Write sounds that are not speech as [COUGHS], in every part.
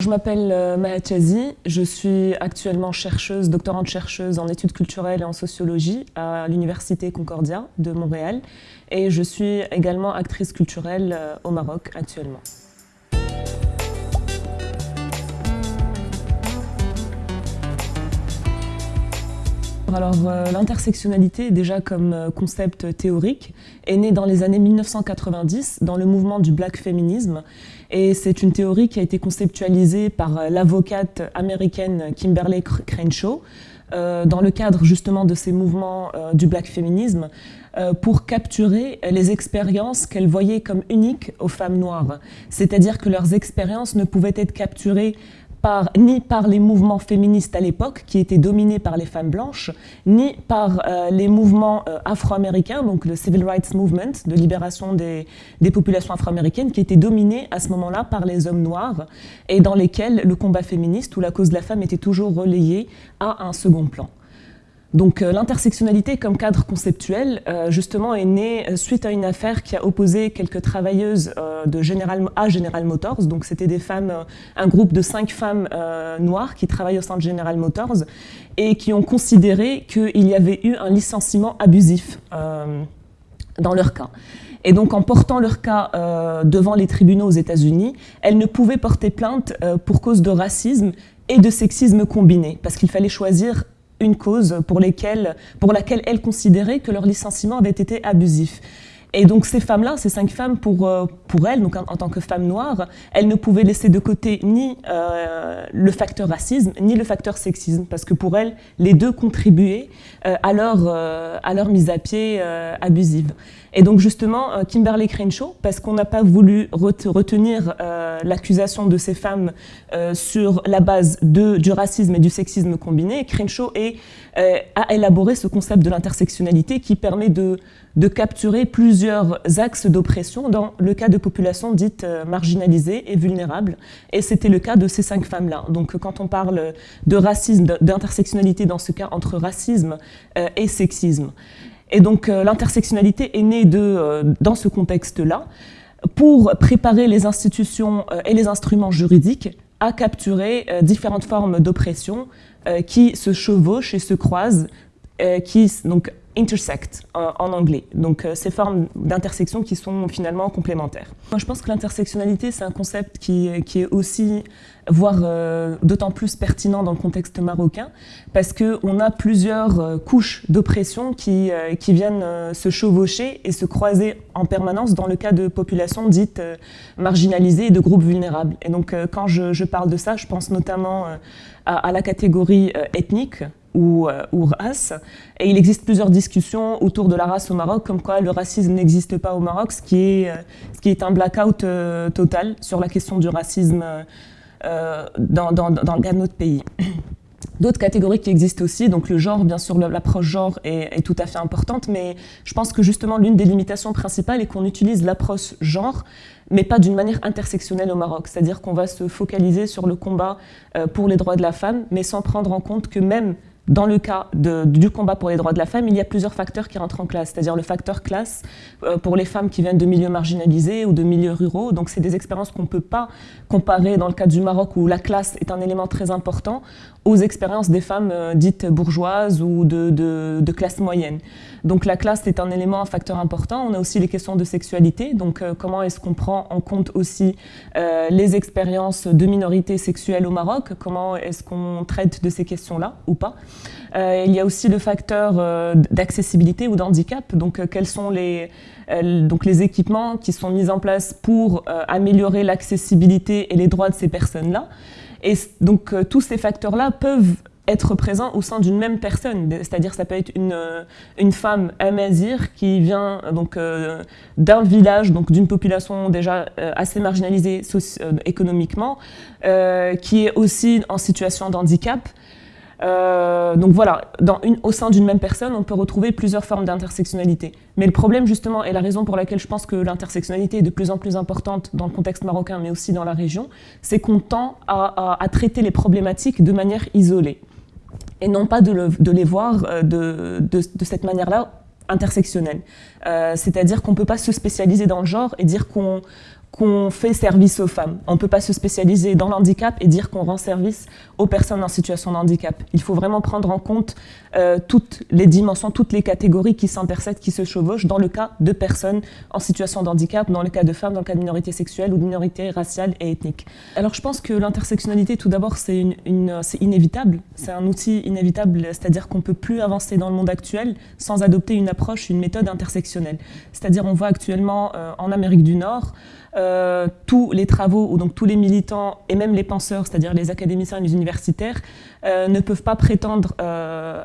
Je m'appelle euh, Maha Chazi, je suis actuellement chercheuse, doctorante chercheuse en études culturelles et en sociologie à l'Université Concordia de Montréal et je suis également actrice culturelle euh, au Maroc actuellement. Alors euh, l'intersectionnalité, déjà comme euh, concept théorique, est née dans les années 1990 dans le mouvement du black féminisme et c'est une théorie qui a été conceptualisée par euh, l'avocate américaine Kimberly Crenshaw dans le cadre justement de ces mouvements du black féminisme pour capturer les expériences qu'elle voyait comme uniques aux femmes noires. C'est-à-dire que leurs expériences ne pouvaient être capturées ni par les mouvements féministes à l'époque, qui étaient dominés par les femmes blanches, ni par euh, les mouvements euh, afro-américains, donc le Civil Rights Movement de libération des, des populations afro-américaines, qui étaient dominés à ce moment-là par les hommes noirs, et dans lesquels le combat féministe ou la cause de la femme était toujours relayé à un second plan. Donc euh, l'intersectionnalité comme cadre conceptuel, euh, justement, est née euh, suite à une affaire qui a opposé quelques travailleuses de General, à General Motors. Donc c'était des femmes, un groupe de cinq femmes noires qui travaillent au sein de General Motors et qui ont considéré qu'il y avait eu un licenciement abusif dans leur cas. Et donc, en portant leur cas devant les tribunaux aux États-Unis, elles ne pouvaient porter plainte pour cause de racisme et de sexisme combiné, parce qu'il fallait choisir une cause pour, laquelle elles considéraient que leur licenciement avait été abusif. Et donc ces femmes-là, ces cinq femmes, pour, euh, pour elles, donc en, tant que femmes noires, elles ne pouvaient laisser de côté ni euh, le facteur racisme, ni le facteur sexisme, parce que pour elles, les deux contribuaient euh, à, leur, à leur mise à pied abusive. Et donc justement, Kimberly Crenshaw, parce qu'on n'a pas voulu retenir l'accusation de ces femmes sur la base de, du racisme et du sexisme combiné, Crenshaw est, a élaboré ce concept de l'intersectionnalité qui permet de de capturer plusieurs axes d'oppression dans le cas de populations dites euh, marginalisées et vulnérables. Et c'était le cas de ces cinq femmes-là. Donc quand on parle de racisme, d'intersectionnalité dans ce cas entre racisme euh, et sexisme. Et donc euh, l'intersectionnalité est née de, dans ce contexte-là pour préparer les institutions et les instruments juridiques à capturer différentes formes d'oppression qui se chevauchent et se croisent, qui donc intersect en, anglais. Donc euh, ces formes d'intersection qui sont finalement complémentaires. Moi je pense que l'intersectionnalité c'est un concept qui, qui, est aussi, voire euh, d'autant plus pertinent dans le contexte marocain, parce qu'on a plusieurs euh, couches d'oppression qui, qui viennent se chevaucher et se croiser en permanence dans le cas de populations dites marginalisées et de groupes vulnérables. Et donc quand je, parle de ça, je pense notamment à la catégorie ethnique, ou, euh, ou, race. Et il existe plusieurs discussions autour de la race au Maroc, comme quoi le racisme n'existe pas au Maroc, ce qui est, euh, un blackout euh, total sur la question du racisme dans, dans, le cas de notre pays. [COUGHS] D'autres catégories qui existent aussi, donc le genre, bien sûr, l'approche genre est, tout à fait importante, mais je pense que justement l'une des limitations principales est qu'on utilise l'approche genre, mais pas d'une manière intersectionnelle au Maroc. C'est-à-dire qu'on va se focaliser sur le combat pour les droits de la femme, mais sans prendre en compte que même dans le cas du combat pour les droits de la femme, il y a plusieurs facteurs qui rentrent en classe, c'est-à-dire le facteur classe euh, pour les femmes qui viennent de milieux marginalisés ou de milieux ruraux. Donc c'est des expériences qu'on ne peut pas comparer dans le cas du Maroc où la classe est un élément très important aux expériences des femmes euh, dites bourgeoises ou de, classe moyenne. Donc la classe est un élément, un facteur important. On a aussi les questions de sexualité, donc euh, comment est-ce qu'on prend en compte aussi les expériences de minorités sexuelles au Maroc, comment est-ce qu'on traite de ces questions-là ou pas? Euh, il y a aussi le facteur euh, d'accessibilité ou d'handicap, donc euh, quels sont les, donc les équipements qui sont mis en place pour améliorer l'accessibilité et les droits de ces personnes-là. Et donc tous ces facteurs-là peuvent être présents au sein d'une même personne, c'est-à-dire ça peut être une, une femme amazir qui vient donc d'un village, donc d'une population déjà assez marginalisée économiquement, qui est aussi en situation d'handicap, euh, donc voilà, au sein d'une même personne, on peut retrouver plusieurs formes d'intersectionnalité. Mais le problème justement, et la raison pour laquelle je pense que l'intersectionnalité est de plus en plus importante dans le contexte marocain, mais aussi dans la région, c'est qu'on tend à, traiter les problématiques de manière isolée. Et non pas de, le, de les voir euh, de cette manière-là intersectionnelle. Euh, C'est-à-dire qu'on ne peut pas se spécialiser dans le genre et dire qu'on qu'on fait service aux femmes. On ne peut pas se spécialiser dans l'handicap et dire qu'on rend service aux personnes en situation de handicap. Il faut vraiment prendre en compte euh, toutes les dimensions, toutes les catégories qui s'intercèdent, qui se chevauchent dans le cas de personnes en situation de handicap, dans le cas de femmes, dans le cas de minorités sexuelles ou de minorités raciales et ethniques. Alors je pense que l'intersectionnalité, tout d'abord, c'est inévitable. C'est un outil inévitable, c'est-à-dire qu'on ne peut plus avancer dans le monde actuel sans adopter une approche, une méthode intersectionnelle. C'est-à-dire on voit actuellement euh, en Amérique du Nord, euh, tous les travaux, ou donc tous les militants et même les penseurs, c'est-à-dire les académiciens et les universitaires, euh, ne peuvent pas prétendre euh,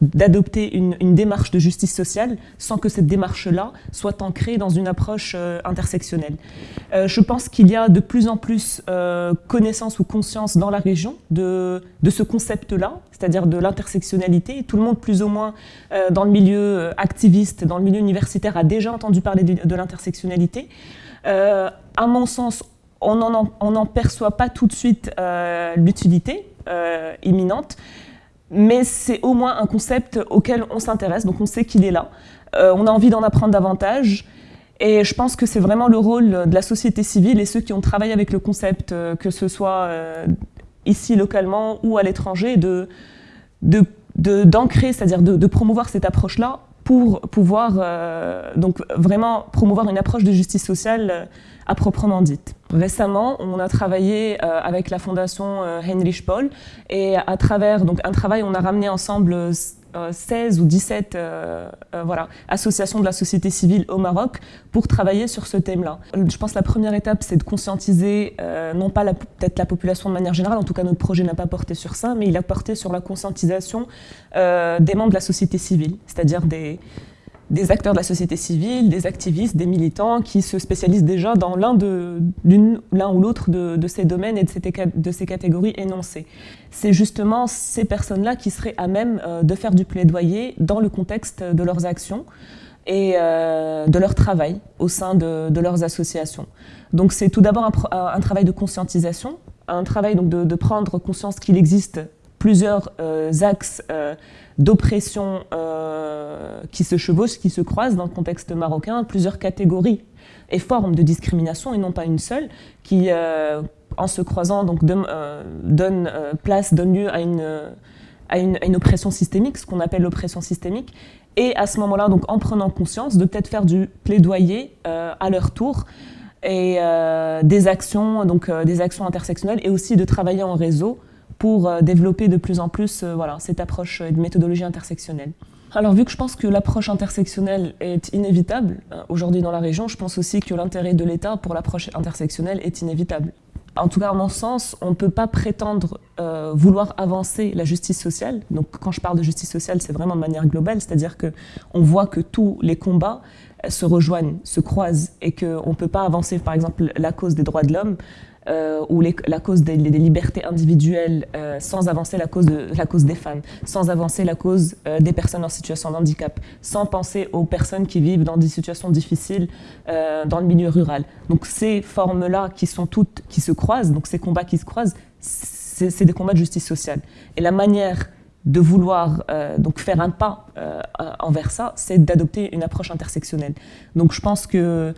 d'adopter une, démarche de justice sociale sans que cette démarche-là soit ancrée dans une approche intersectionnelle. je pense qu'il y a de plus en plus connaissance ou conscience dans la région de ce concept-là, c'est-à-dire de l'intersectionnalité. Tout le monde, plus ou moins, dans le milieu activiste, dans le milieu universitaire, a déjà entendu parler de l'intersectionnalité. Euh, à mon sens, on n'en perçoit pas tout de suite euh, l'utilité euh, imminente, mais c'est au moins un concept auquel on s'intéresse, donc on sait qu'il est là. on a envie d'en apprendre davantage, et je pense que c'est vraiment le rôle de la société civile et ceux qui ont travaillé avec le concept, que ce soit ici localement ou à l'étranger, d'ancrer, c'est-à-dire de, promouvoir cette approche-là pour pouvoir euh, donc vraiment promouvoir une approche de justice sociale euh, à proprement dite. Récemment, on a travaillé euh, avec la fondation Heinrich Paul et à travers donc, un travail, on a ramené ensemble 16 ou 17 voilà, associations de la société civile au Maroc pour travailler sur ce thème-là. Je pense que la première étape, c'est de conscientiser, non pas peut-être la population de manière générale, en tout cas notre projet n'a pas porté sur ça, mais il a porté sur la conscientisation des membres de la société civile, c'est-à-dire des, des acteurs de la société civile, des activistes, des militants qui se spécialisent déjà dans l'un ou l'autre de, ces domaines et de ces, catégories énoncées. C'est justement ces personnes-là qui seraient à même euh, de faire du plaidoyer dans le contexte de leurs actions et euh, de leur travail au sein de, leurs associations. Donc c'est tout d'abord un, travail de conscientisation, un travail donc de prendre conscience qu'il existe plusieurs euh, axes euh, d'oppression euh, qui se chevauchent, qui se croisent dans le contexte marocain, plusieurs catégories et formes de discrimination, et non pas une seule, qui, en se croisant, donc, donne place, donne lieu à une, à une, oppression systémique, ce qu'on appelle l'oppression systémique, et à ce moment-là, donc en prenant conscience, de peut-être faire du plaidoyer à leur tour, et des actions, donc des actions intersectionnelles, et aussi de travailler en réseau pour euh, développer de plus en plus euh, voilà, cette approche de méthodologie intersectionnelle. Alors vu que je pense que l'approche intersectionnelle est inévitable euh, aujourd'hui dans la région, je pense aussi que l'intérêt de l'État pour l'approche intersectionnelle est inévitable. En tout cas, à mon sens, on ne peut pas prétendre vouloir avancer la justice sociale. Donc quand je parle de justice sociale, c'est vraiment de manière globale, c'est-à-dire qu'on voit que tous les combats se rejoignent, se croisent, et qu'on ne peut pas avancer, par exemple, la cause des droits de l'homme euh, ou la cause des, libertés individuelles euh, sans avancer la cause, de, la cause des femmes, sans avancer la cause euh, des personnes en situation de handicap, sans penser aux personnes qui vivent dans des situations difficiles dans le milieu rural. Donc ces formes-là qui sont toutes, qui se croisent, donc ces combats qui se croisent, c'est des combats de justice sociale. Et la manière de vouloir donc faire un pas envers ça, c'est d'adopter une approche intersectionnelle. Donc je pense que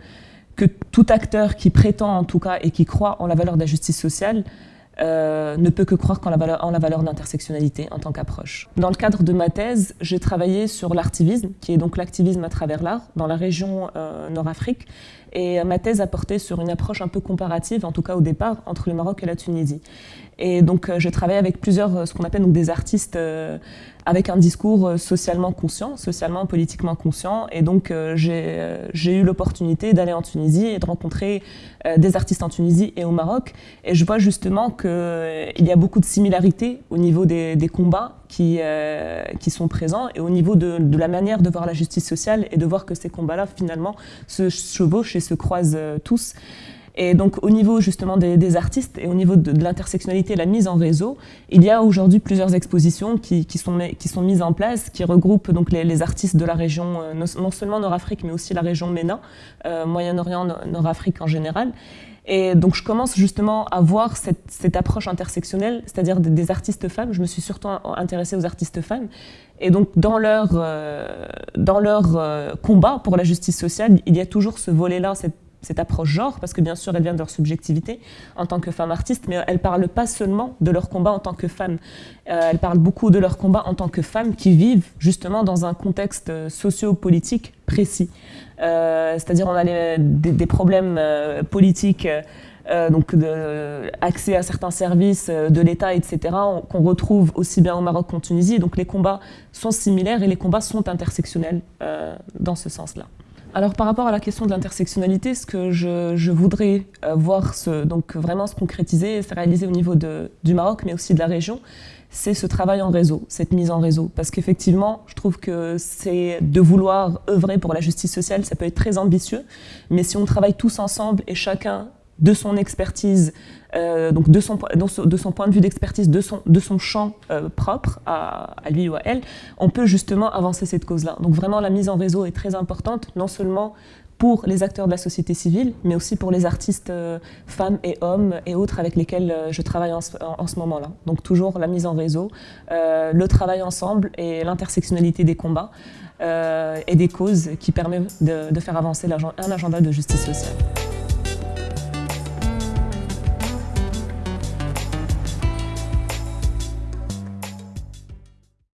que tout acteur qui prétend en tout cas et qui croit en la valeur de la justice sociale euh, ne peut que croire en la valeur, d'intersectionnalité en tant qu'approche. Dans le cadre de ma thèse, j'ai travaillé sur l'artivisme, qui est donc l'activisme à travers l'art, dans la région euh, Nord-Afrique, et ma thèse a porté sur une approche un peu comparative, en tout cas au départ, entre le Maroc et la Tunisie. Et donc euh, je travaille avec plusieurs, ce qu'on appelle donc des artistes avec un discours socialement conscient, socialement, politiquement conscient. Et donc j'ai eu l'opportunité d'aller en Tunisie et de rencontrer des artistes en Tunisie et au Maroc. Et je vois justement que euh, il y a beaucoup de similarités au niveau des, combats qui, euh, qui sont présents et au niveau de, la manière de voir la justice sociale et de voir que ces combats-là, finalement, se chevauchent et se croisent euh, tous. Et donc, au niveau justement des, artistes et au niveau de, l'intersectionnalité et la mise en réseau, il y a aujourd'hui plusieurs expositions qui, sont, qui sont mises en place, qui regroupent donc les, artistes de la région, non seulement Nord-Afrique, mais aussi la région MENA, Moyen-Orient, Nord-Afrique en général. Et donc je commence justement à voir cette, approche intersectionnelle, c'est-à-dire des, artistes femmes. Je me suis surtout intéressée aux artistes femmes. Et donc dans leur, euh, dans leur euh, combat pour la justice sociale, il y a toujours ce volet-là, cette cette approche genre, parce que bien sûr, elle vient de leur subjectivité en tant que femmes artistes, mais elle ne parle pas seulement de leur combat en tant que femmes. Euh, elle parle beaucoup de leur combat en tant que femmes qui vivent justement dans un contexte socio-politique précis. Euh, c'est-à-dire on a des, problèmes euh, politiques euh, donc accès à certains services de l'État, etc., qu'on retrouve aussi bien au Maroc qu'en Tunisie. Donc les combats sont similaires et les combats sont intersectionnels dans ce sens-là. Alors par rapport à la question de l'intersectionnalité, ce que je, voudrais voir se, donc vraiment se concrétiser et se réaliser au niveau du Maroc, mais aussi de la région, c'est ce travail en réseau, cette mise en réseau. Parce qu'effectivement, je trouve que c'est de vouloir œuvrer pour la justice sociale, ça peut être très ambitieux, mais si on travaille tous ensemble et chacun de son expertise, euh, donc de son, point de vue d'expertise, de son, champ euh, propre à, lui ou à elle, on peut justement avancer cette cause-là. Donc vraiment, la mise en réseau est très importante, non seulement pour les acteurs de la société civile, mais aussi pour les artistes euh, femmes et hommes et autres avec lesquels je travaille en ce, moment-là. Donc toujours la mise en réseau, le travail ensemble et l'intersectionnalité des combats et des causes qui permettent de faire avancer un agenda de justice sociale.